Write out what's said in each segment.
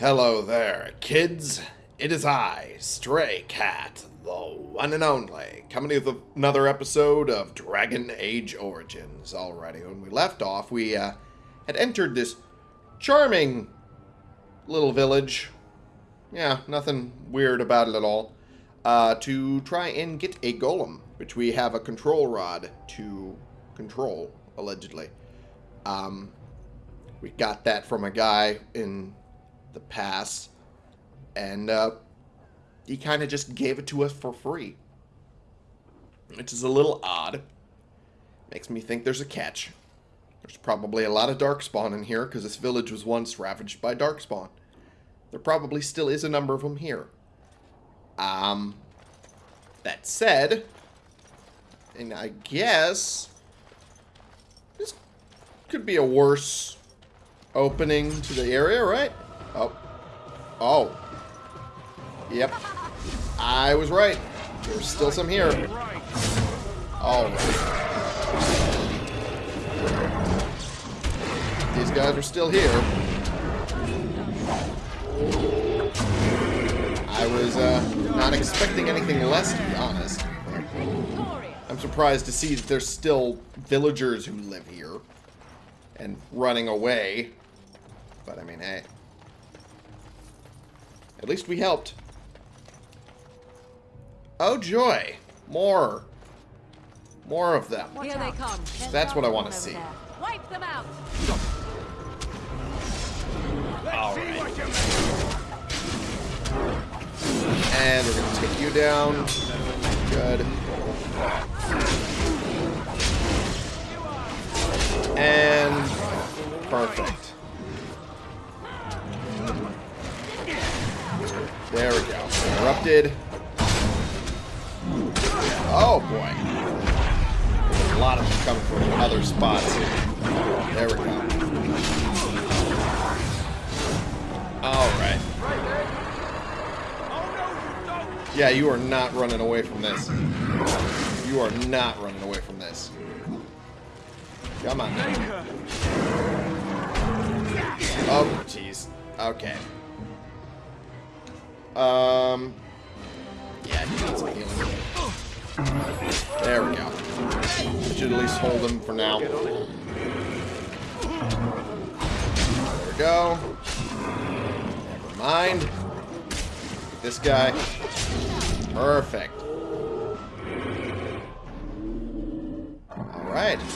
Hello there, kids. It is I, Stray Cat, the one and only, coming with another episode of Dragon Age Origins. Alrighty, when we left off, we uh, had entered this charming little village. Yeah, nothing weird about it at all. Uh, to try and get a golem, which we have a control rod to control, allegedly. Um, we got that from a guy in the past, and uh, he kind of just gave it to us for free, which is a little odd. Makes me think there's a catch. There's probably a lot of darkspawn in here because this village was once ravaged by darkspawn. There probably still is a number of them here. Um, that said, and I guess this could be a worse opening to the area, right? Oh. Oh. Yep. I was right. There's still some here. Alright. These guys are still here. I was uh, not expecting anything less, to be honest. I'm surprised to see that there's still villagers who live here and running away. But I mean, hey. At least we helped. Oh joy! More. More of them. Here they come. That's what I want to see. Wipe them out. Alright. And we're gonna take you down. Good. And perfect. There we go. Interrupted. Oh boy. There's a lot of them coming from other spots. There we go. Alright. Yeah, you are not running away from this. You are not running away from this. Come on. Oh, jeez. Okay. Um. Yeah, he needs some healing. There we go. Should at least hold him for now. There we go. Never mind. This guy. Perfect. Alright.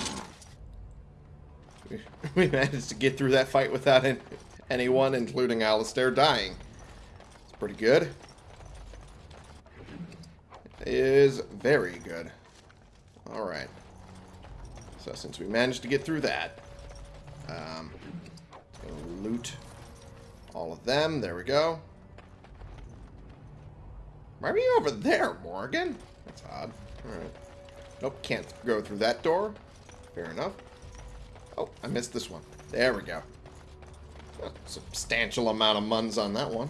We managed to get through that fight without anyone, including Alistair, dying. Pretty good. Is very good. Alright. So since we managed to get through that, um, loot all of them. There we go. Why are you over there, Morrigan? That's odd. Alright. Nope, can't go through that door. Fair enough. Oh, I missed this one. There we go. A substantial amount of muns on that one.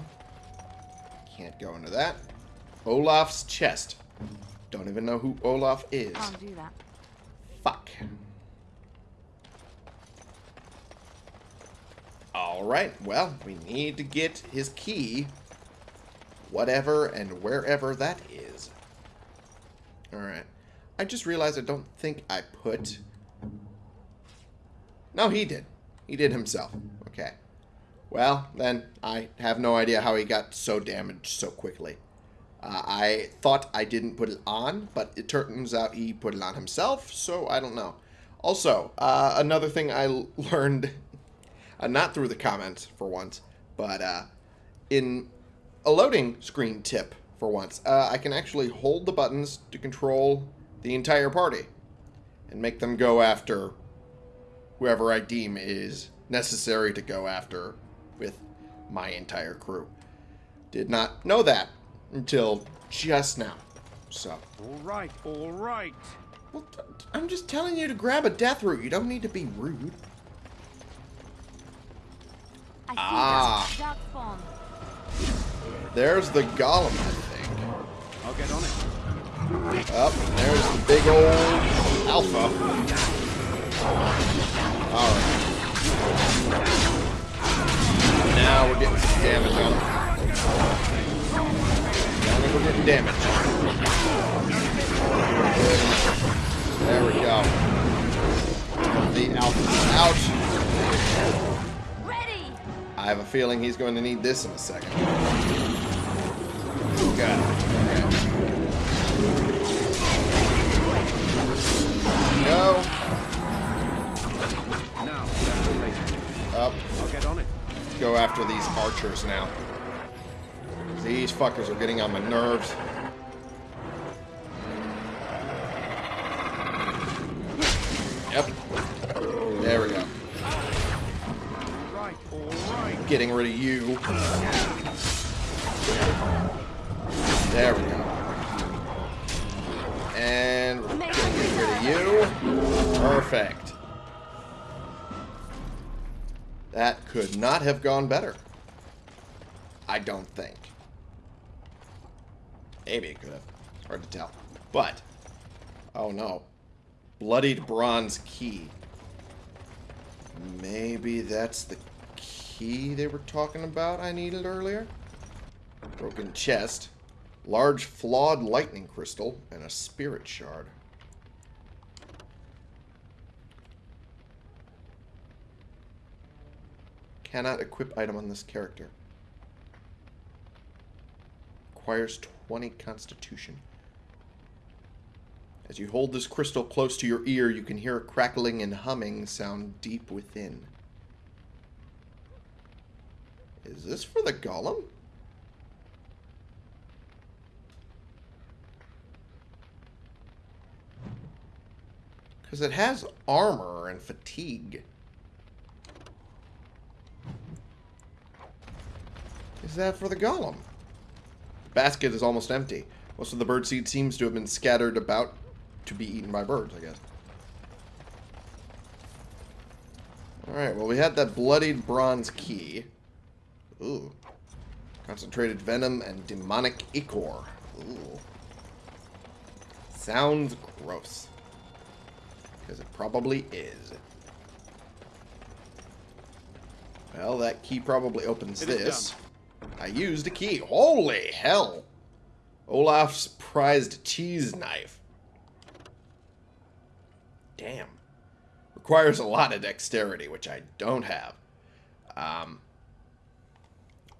Can't go into that. Olaf's chest. Don't even know who Olaf is. Can't do that. Fuck. Alright, well, we need to get his key. Whatever and wherever that is. Alright. I just realized I don't think I put... No, he did. He did himself. Okay. Well, then, I have no idea how he got so damaged so quickly. Uh, I thought I didn't put it on, but it turns out he put it on himself, so I don't know. Also, uh, another thing I learned, uh, not through the comments for once, but uh, in a loading screen tip for once, uh, I can actually hold the buttons to control the entire party and make them go after whoever I deem is necessary to go after with my entire crew. Did not know that until just now. So. All right, all right. Well, I'm just telling you to grab a death root. You don't need to be rude. I see Ah. them. Dark. There's the golem, I think. I'll get on it. Up, there's the big old alpha. Alright. Now we're getting some damage on him. Now we're getting damage. There we go. The alpha out. Ready! I have a feeling he's going to need this in a second. Got it. Okay. Now. Up. Go after these archers now. These fuckers are getting on my nerves. Yep. There we go. Getting rid of you. Not have gone better. I don't think. Maybe it could have. Hard to tell. But, oh no. Bloodied bronze key. Maybe that's the key they were talking about I needed earlier? Broken chest. Large flawed lightning crystal. And a spirit shard. Cannot equip item on this character. Requires 20 constitution. As you hold this crystal close to your ear, you can hear a crackling and humming sound deep within. Is this for the golem? Because it has armor and fatigue. Is that for the golem? The basket is almost empty. Most of the bird seed seems to have been scattered about to be eaten by birds, I guess. Alright, well we had that bloodied bronze key. Ooh. Concentrated venom and demonic ichor. Ooh. Sounds gross. Because it probably is. Well, that key probably opens It is this. I used a key. Holy hell! Olaf's prized cheese knife. Damn. Requires a lot of dexterity, which I don't have. Um,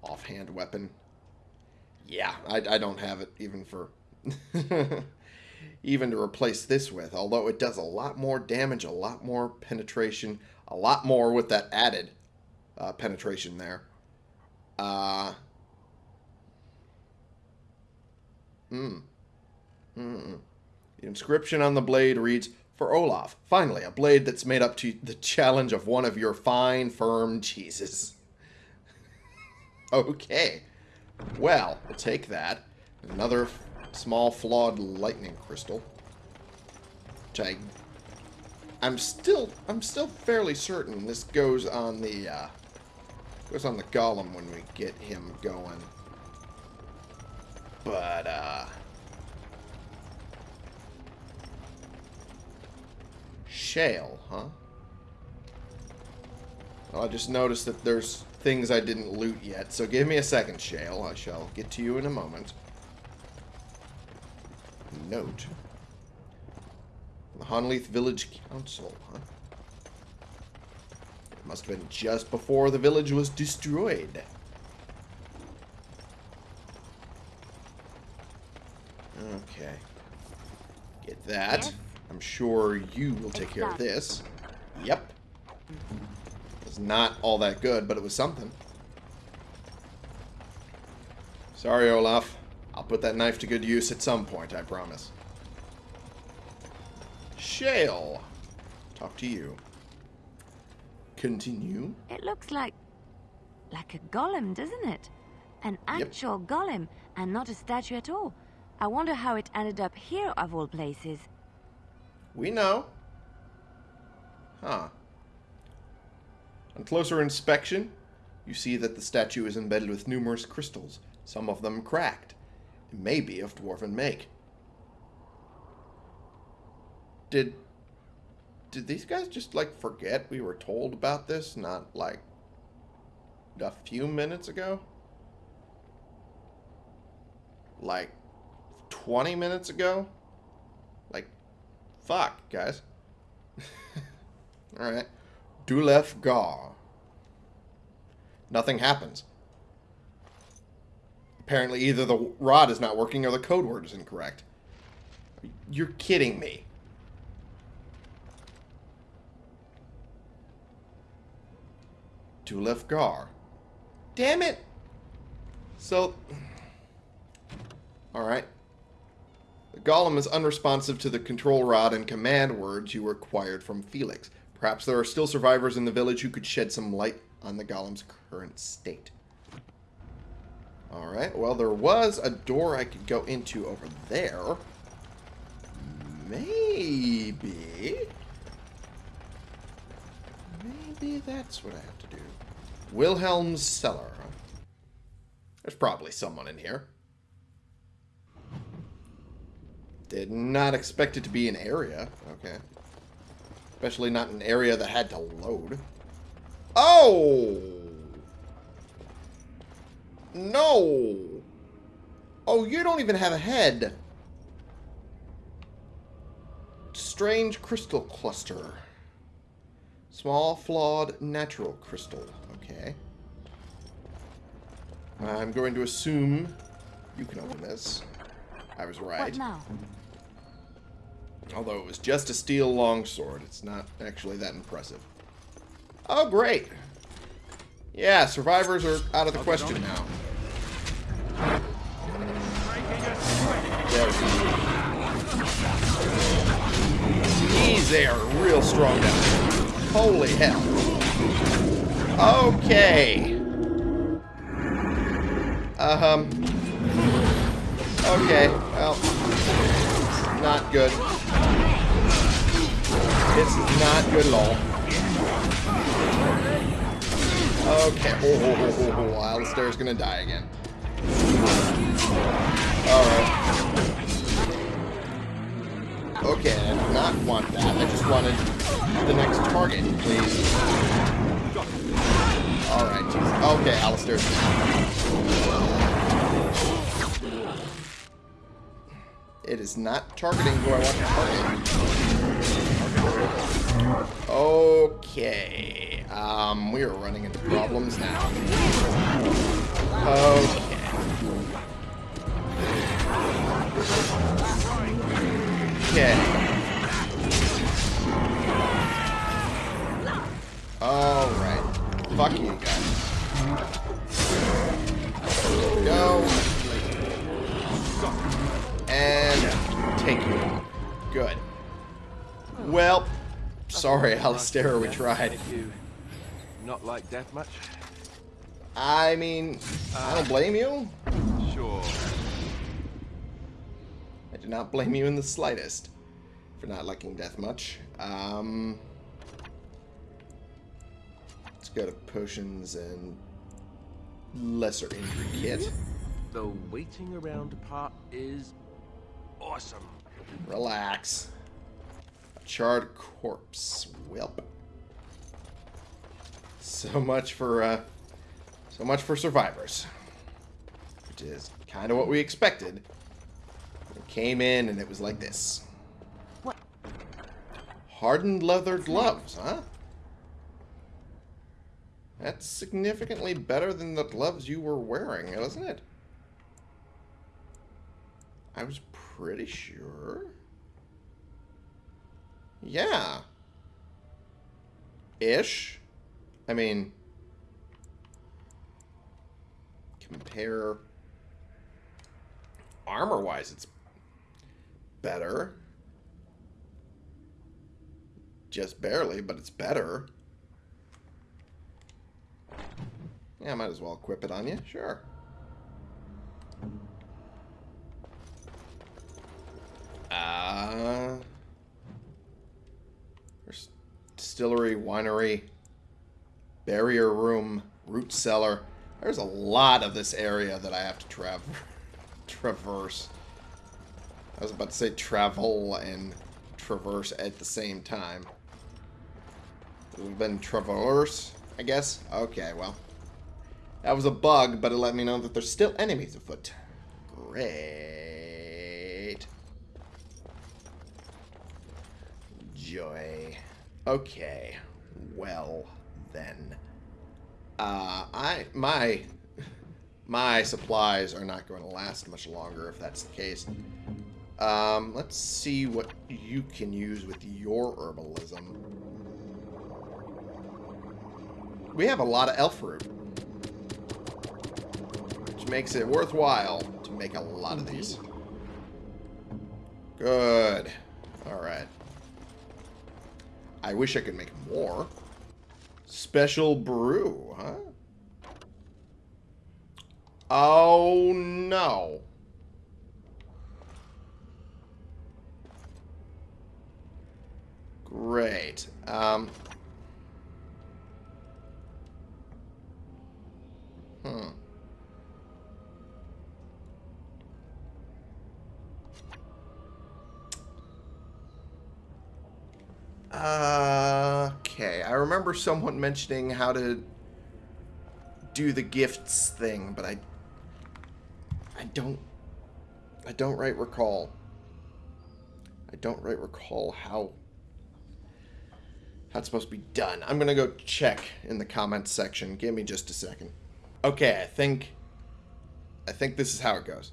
offhand weapon. Yeah, I, I don't have it even for... even to replace this with. Although it does a lot more damage, a lot more penetration, a lot more with that added uh, penetration there. Uh. Hmm. Mm. The inscription on the blade reads, For Olaf, finally, a blade that's made up to the challenge of one of your fine, firm cheeses. okay. Well, we'll take that. Another small flawed lightning crystal. Which I... I'm still... I'm still fairly certain this goes on the, uh... Goes on the golem when we get him going. But, uh... Shale, huh? Well, I just noticed that there's things I didn't loot yet, so give me a second, Shale. I shall get to you in a moment. Note. The Honnleath Village Council, huh? Must have been just before the village was destroyed. Okay. Get that. Yes? I'm sure you will take care of this. Yep. It's not all that good, but it was something. Sorry, Olaf. I'll put that knife to good use at some point, I promise. Shale. Talk to you. Continue. It looks like... like a golem, doesn't it? An actual golem, and not a statue at all. I wonder how it ended up here, of all places. We know. Huh. On closer inspection, you see that the statue is embedded with numerous crystals, some of them cracked. It may be of dwarven make. Did did these guys just like forget we were told about this? Not like a few minutes ago? Like 20 minutes ago? Like, fuck, guys. Alright. Dulef Gar. Nothing happens. Apparently either the rod is not working or the code word is incorrect. You're kidding me. Dulef Gar. Damn it! So... Alright. The golem is unresponsive to the control rod and command words you acquired from Felix. Perhaps there are still survivors in the village who could shed some light on the golem's current state. Alright, well there was a door I could go into over there. Maybe... Maybe that's what I have to do. Wilhelm's Cellar. There's probably someone in here. Did not expect it to be an area. Okay. Especially not an area that had to load. Oh! No! Oh, you don't even have a head. Strange crystal cluster. Small, flawed, natural crystal. Okay. I'm going to assume you can open this. I was right. What now? Although it was just a steel longsword, it's not actually that impressive. Oh, great. Yeah, survivors are out of the question now. There. Jeez, they are real strong down there. Holy hell. Okay. Um. Okay, well. Not good. It's not good at all. Okay. Oh, oh, oh, oh, oh. Alistair's gonna die again. Alright. Okay, I did not want that. I just wanted the next target, please. Alright. Okay, Alistair's It is not targeting who I want to target. Okay. Um, we are running into problems now. Okay. Okay. Alright. Fuck you guys. Go. And take you out. Good. Well, sorry, Alistair, we tried. Not like death much? I mean, I don't blame you. Sure. I do not blame you in the slightest for not liking death much. Um, let's go to potions and lesser injury kit. The waiting around part is awesome. Relax. A charred corpse. Welp. So much for uh, so much for survivors, which is kind of what we expected. It came in and it was like this. What? Hardened leather gloves, huh? That's significantly better than the gloves you were wearing, isn't it? I was pretty sure. Yeah. Ish. I mean, compare armor-wise, it's better. Just barely, but it's better. Yeah, I might as well equip it on you. Sure. Uh, there's distillery, winery, barrier room, root cellar. There's a lot of this area that I have to trav traverse. I was about to say travel and traverse at the same time. We've been traverse, I guess? Okay, well. That was a bug, but it let me know that there's still enemies afoot. Great. Joy. Okay. Well, then. Uh, I, my, my supplies are not going to last much longer if that's the case. Um, let's see what you can use with your herbalism. We have a lot of elf root. Which makes it worthwhile to make a lot of these. Good. Alright. I wish I could make more. Special brew, huh? Oh, no. Great. Um, hmm. Okay, I remember someone mentioning how to do the gifts thing, but I I don't I don't right recall. I don't right recall how how it's supposed to be done. I'm gonna go check in the comments section. Give me just a second. Okay, I think I think this is how it goes.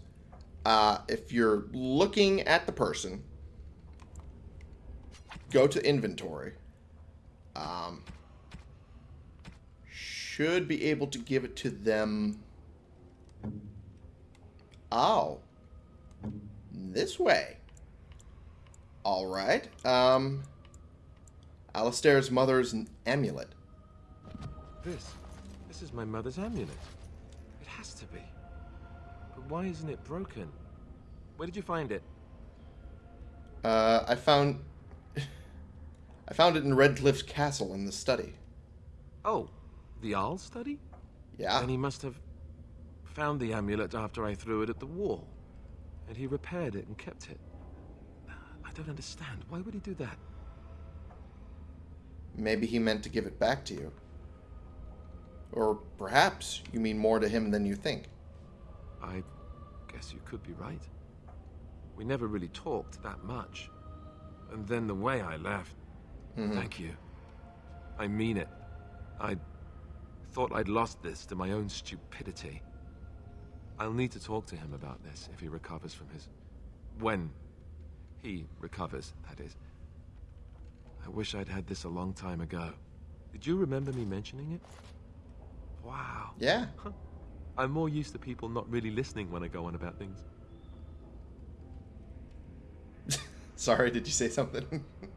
Uh, if you're looking at the person, go to inventory. Um, should be able to give it to them. Oh. This way. Alright. Um, Alistair's mother's amulet. This. This is my mother's amulet. It has to be. But why isn't it broken? Where did you find it? Uh, I found... I found it in Redcliffe's castle in the study. Oh, the Arl study? Yeah. And he must have found the amulet after I threw it at the wall. And he repaired it and kept it. I don't understand. Why would he do that? Maybe he meant to give it back to you. Or perhaps you mean more to him than you think. I guess you could be right. We never really talked that much. And then the way I left. Mhm. Thank you. I mean it. I thought I'd lost this to my own stupidity. I'll need to talk to him about this if he recovers from his... When he recovers, that is. I wish I'd had this a long time ago. Did you remember me mentioning it? Wow. Yeah. I'm more used to people not really listening when I go on about things. Sorry, did you say something?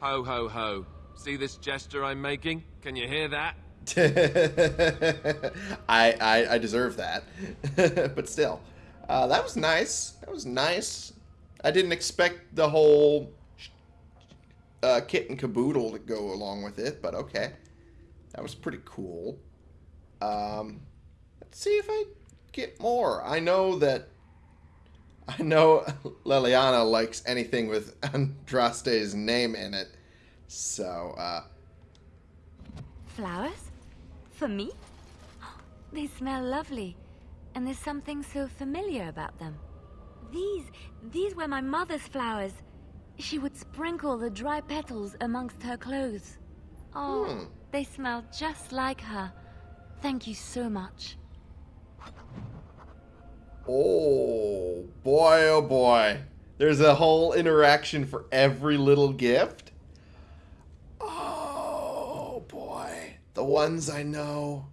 Ho, ho, ho. See this gesture I'm making? Can you hear that? I, I I deserve that, but still, uh, that was nice. That was nice. I didn't expect the whole uh, kit and caboodle to go along with it, but okay, that was pretty cool. Um, let's see if I get more. I know that. I know Leliana likes anything with Andraste's name in it, so uh, Flowers? For me? They smell lovely, and there's something so familiar about them. These, these were my mother's flowers. She would sprinkle the dry petals amongst her clothes. Oh, Hmm. they smell just like her. Thank you so much. Oh, boy, oh boy. There's a whole interaction for every little gift? Oh, boy. The ones I know.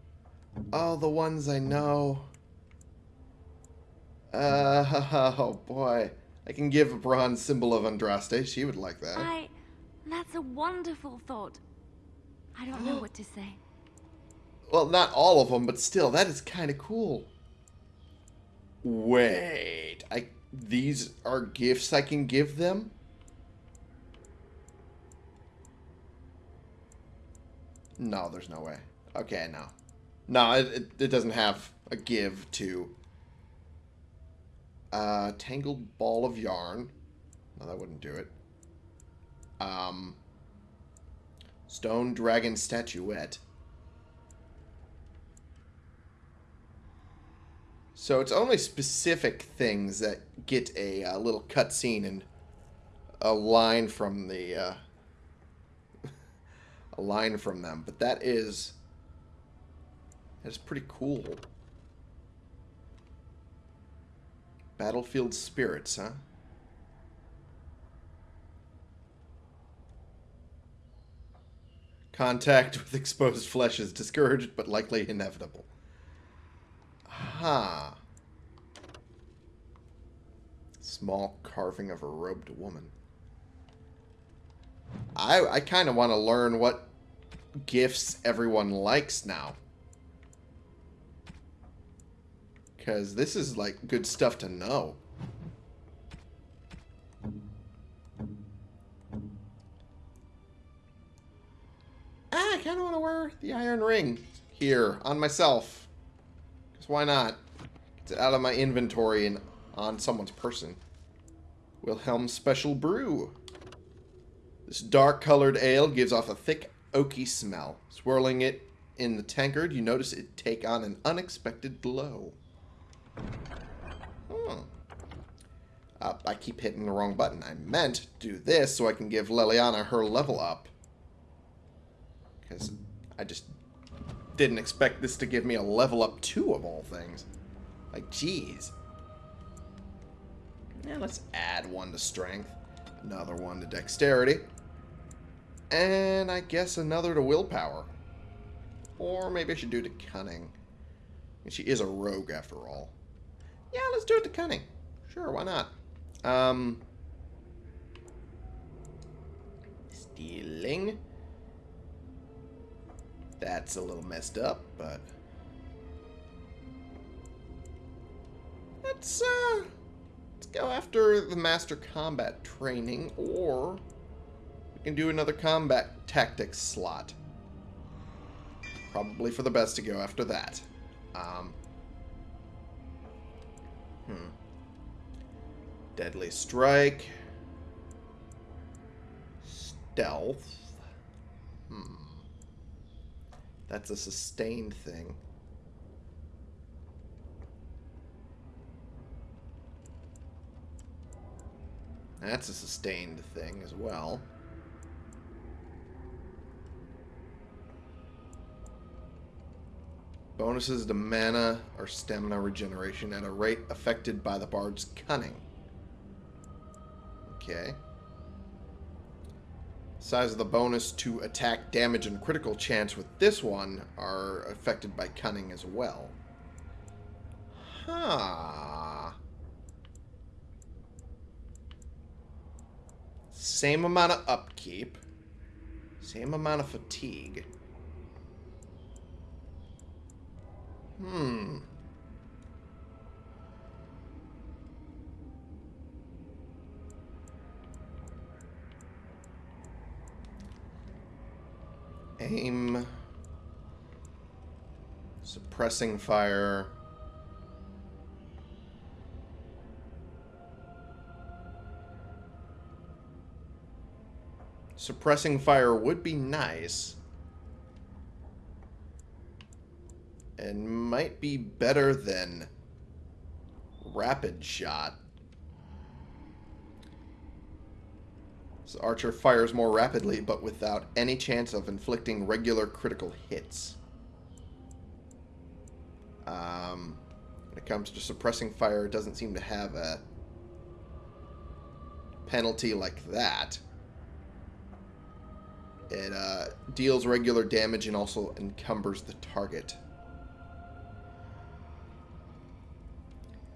Oh, the ones I know. Uh, oh, boy. I can give a bronze symbol of Andraste. She would like that. I. That's a wonderful thought. I don't know what to say. Well, not all of them, but still, that is kind of cool. Wait, I these are gifts I can give them? No, there's no way. Okay, no. No, it, it, it doesn't have a give to. Uh, tangled ball of yarn. No, that wouldn't do it. Um, stone dragon statuette. So it's only specific things that get a uh, little cutscene and a line from the uh, a line from them, but that is that is pretty cool. Battlefield spirits, huh? Contact with exposed flesh is discouraged, but likely inevitable. Ha. Small carving of a robed woman. I I kind of want to learn what gifts everyone likes now. Because this is, like, good stuff to know. Ah, I kind of want to wear the iron ring here on myself. Because why not? Get it out of my inventory and on someone's person. Wilhelm's Special Brew. This dark-colored ale gives off a thick, oaky smell. Swirling it in the tankard, you notice it take on an unexpected glow. Hmm. Uh, I keep hitting the wrong button. I meant to do this so I can give Leliana her level up. Because I just didn't expect this to give me a level up 2 of all things. Like, jeez. Yeah, let's add one to strength. Another one to dexterity. And I guess another to willpower. Or maybe I should do to cunning. She is a rogue after all. Yeah, let's do it to cunning. Sure, why not? Um, stealing. That's a little messed up, but let's uh, let's go after the master combat training, or we can do another combat tactics slot. Probably for the best to go after that. Um, hmm. Deadly strike. Stealth. Hmm. That's a sustained thing. That's a sustained thing as well. Bonuses to mana or stamina regeneration at a rate affected by the bard's cunning. Okay. Size of the bonus to attack damage and critical chance with this one are affected by cunning as well. Huh. Same amount of upkeep. Same amount of fatigue. Hmm. Aim. Suppressing fire. Suppressing fire would be nice. And might be better than rapid shot. Archer fires more rapidly, but without any chance of inflicting regular critical hits. Um, when it comes to suppressing fire, it doesn't seem to have a penalty like that. It uh, deals regular damage and also encumbers the target.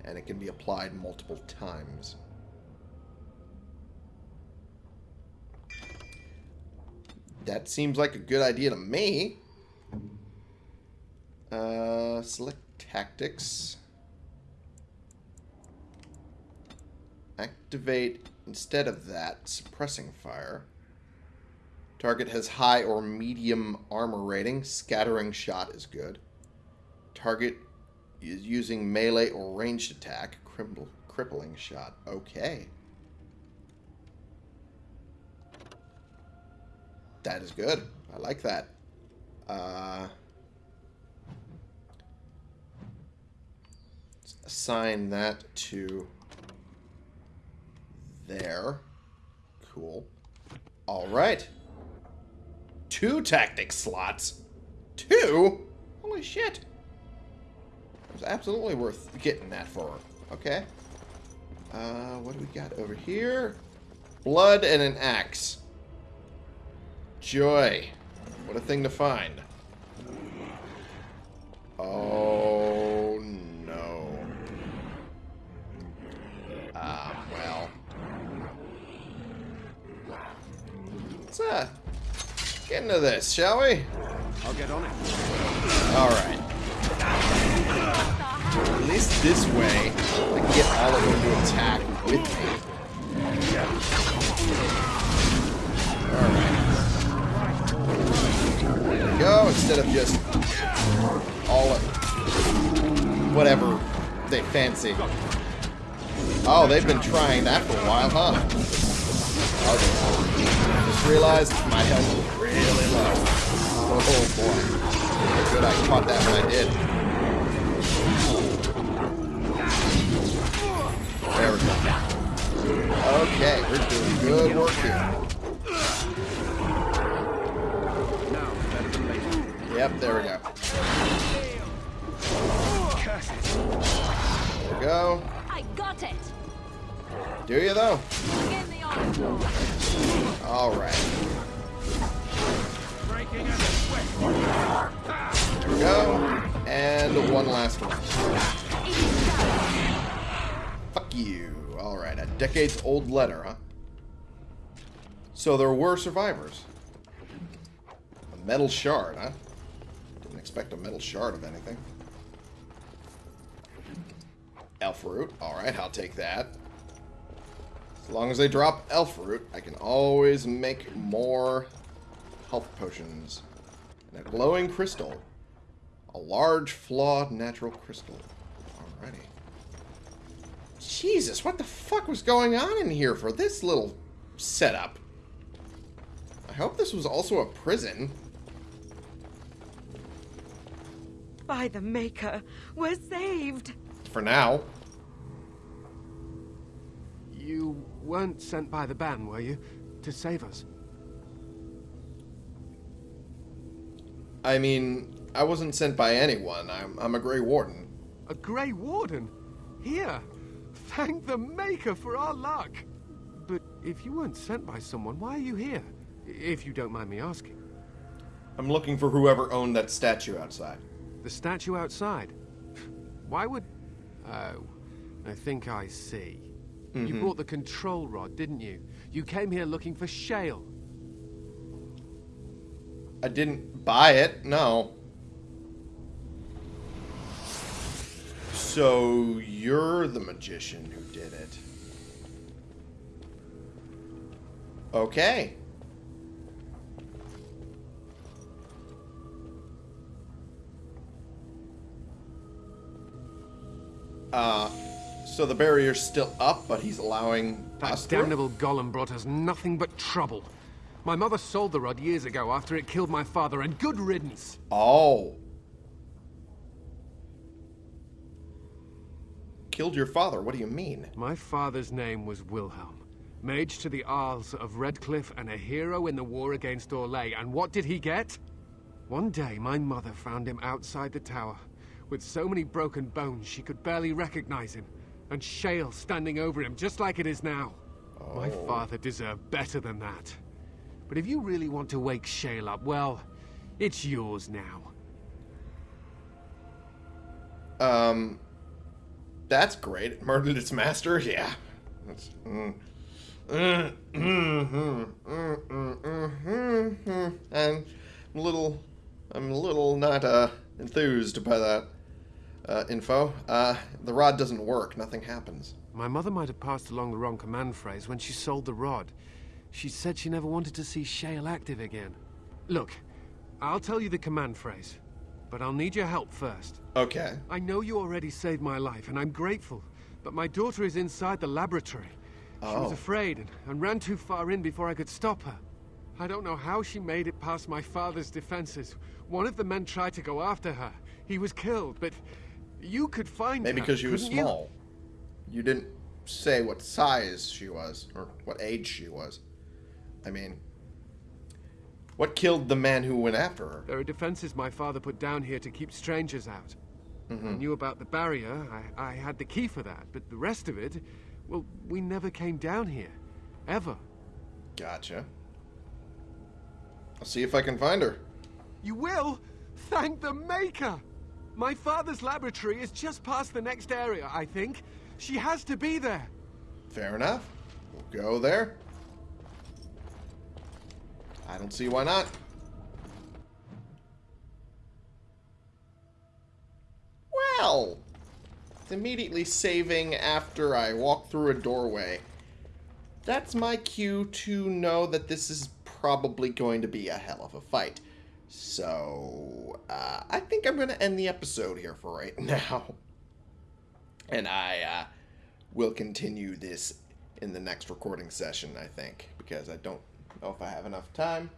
And it can be applied multiple times. That seems like a good idea to me. Uh, select tactics. Activate, instead of that, suppressing fire. Target has high or medium armor rating. Scattering shot is good. Target is using melee or ranged attack. crippling shot. Okay. That is good. I like that. Uh, assign that to there. Cool. All right. Two tactic slots. Two? Holy shit. It was absolutely worth getting that for. Okay. Uh, what do we got over here? Blood and an axe. Joy. What a thing to find. Oh, no. Ah, well. Let's, uh, get into this, shall we? I'll get on it. Alright. At least this way, I can get all of them to attack with me. Alright. Go, instead of just all of whatever they fancy. Oh, they've been trying that for a while, huh? Okay. Just realized my health was really low. Oh boy. Good I caught that when I did. There we go. Okay, we're doing good work here. Now, better than later. Yep, there we go. There we go. I got it! Do you though? Begin the onslaught! Alright. Breaking at the. There we go. And one last one. Fuck you. Alright, a decades old letter, huh? So there were survivors. A metal shard, huh? Expect a metal shard of anything. Elf root. Alright, I'll take that. As long as they drop elf root, I can always make more health potions. And a glowing crystal. A large, flawed natural crystal. Alrighty. Jesus, what the fuck was going on in here for this little setup? I hope this was also a prison. By the Maker, we're saved! For now. You weren't sent by the bann, were you? To save us? I mean, I wasn't sent by anyone. I'm, I'm a Grey Warden. A Grey Warden? Here! Thank the Maker for our luck! But if you weren't sent by someone, why are you here? If you don't mind me asking. I'm looking for whoever owned that statue outside. The statue outside? Why would... Oh, I think I see. You mm-hmm. brought the control rod, didn't you? You came here looking for Shale. I didn't buy it, no. So you're the magician who did it. Okay. Uh, so the barrier's still up, but he's allowing That us through? damnable golem brought us nothing but trouble. My mother sold the rod years ago after it killed my father, and good riddance. Oh. Killed your father? What do you mean? My father's name was Wilhelm, mage to the Arls of Redcliffe and a hero in the war against Orlais. And what did he get? One day, my mother found him outside the tower, with so many broken bones she could barely recognize him, and Shale standing over him just like it is now. My father deserved better than that. But if you really want to wake Shale up, well, it's yours now. Um, that's great. It murdered its master? Yeah. That's, mm. Mm, mm, mm, mm, mm, mm, mm, mm. And I'm a little, I'm a little not uh, enthused by that uh, info. Uh, the rod doesn't work. Nothing happens. My mother might have passed along the wrong command phrase when she sold the rod. She said she never wanted to see Shale active again. Look, I'll tell you the command phrase, but I'll need your help first. Okay. I know you already saved my life, and I'm grateful, but my daughter is inside the laboratory. She was Oh. afraid and, and ran too far in before I could stop her. I don't know how she made it past my father's defenses. One of the men tried to go after her. He was killed, but You could find Maybe her, because she was couldn't you? small. You? didn't say what size she was or what age she was. I mean, what killed the man who went after her? There are defenses my father put down here to keep strangers out. I mm-hmm. knew about the barrier. I, I had the key for that. But the rest of it, well, we never came down here. Ever. Gotcha. I'll see if I can find her. You will? Thank the Maker! My father's laboratory is just past the next area, I think. She has to be there. Fair enough. We'll go there. I don't see why not. Well, it's immediately saving after I walk through a doorway. That's my cue to know that this is probably going to be a hell of a fight. So, uh, I think I'm going to end the episode here for right now. And I uh, will continue this in the next recording session, I think, because I don't know if I have enough time.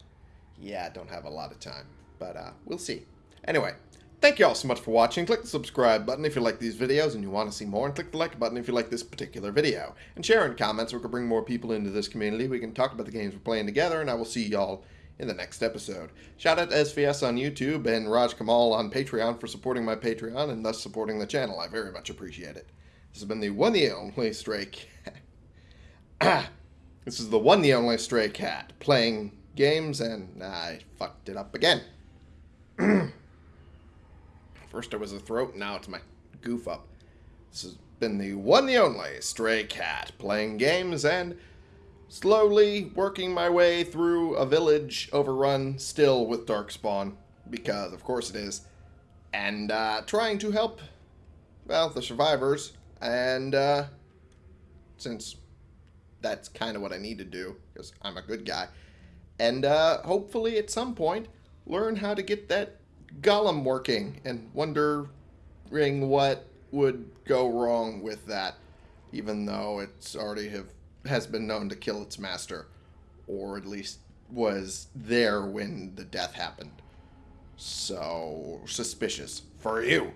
Yeah, I don't have a lot of time, but uh, we'll see. Anyway, thank you all so much for watching. Click the subscribe button if you like these videos and you want to see more, and click the like button if you like this particular video. And share in comments so we can bring more people into this community. We can talk about the games we're playing together, and I will see y'all in the next episode. Shout out to SVS on YouTube and Raj Kamal on Patreon for supporting my Patreon and thus supporting the channel. I very much appreciate it. This has been the one the only Stray Cat. this is the one the only Stray Cat playing games and I fucked it up again. First it was a throat, now it's my goof up. This has been the one the only Stray Cat playing games and slowly working my way through a village overrun still with Darkspawn, because of course it is, and uh, trying to help, well, the survivors, and uh, since that's kind of what I need to do, because I'm a good guy, and uh, hopefully at some point learn how to get that golem working, and wondering what would go wrong with that, even though it's already have has been known to kill its master, or at least was there when the death happened. So suspicious for you.